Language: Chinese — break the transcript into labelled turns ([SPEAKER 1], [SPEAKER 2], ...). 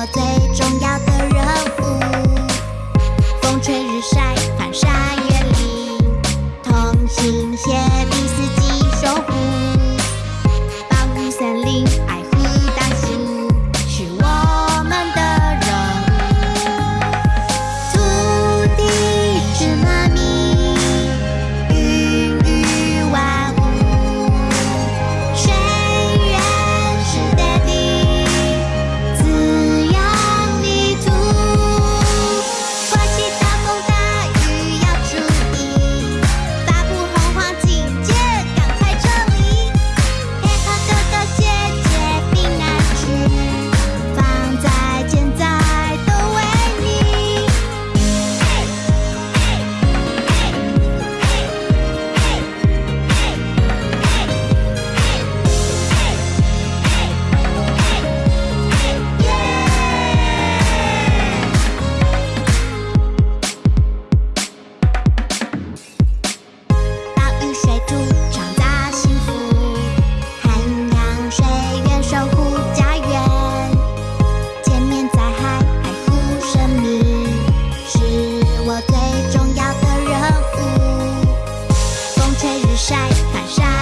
[SPEAKER 1] 我最重要的任务，风吹日晒。晒，防晒。